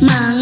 mà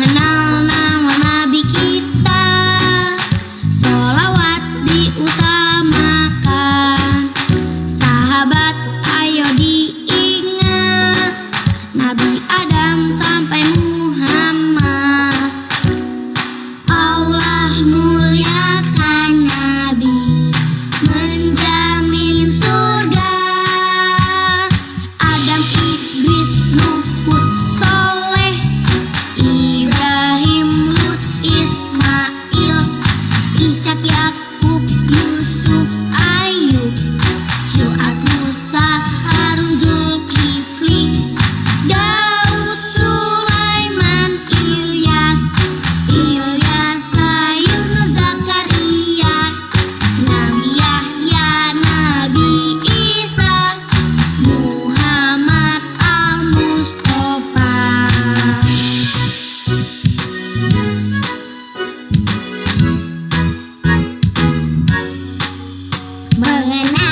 mừng mengenal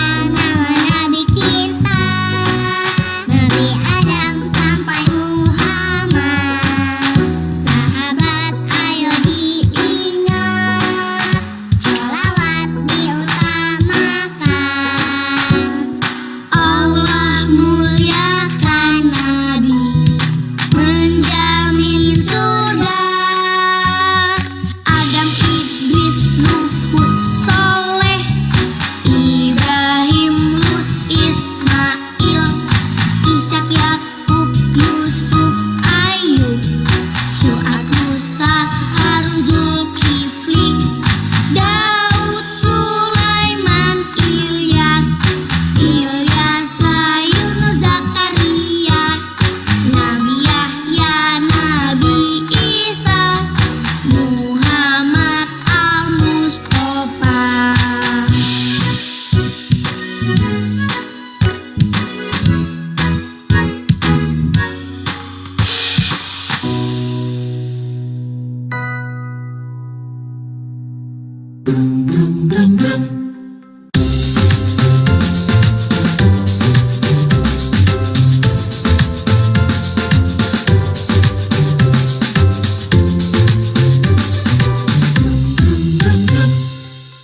dum dum dum dum.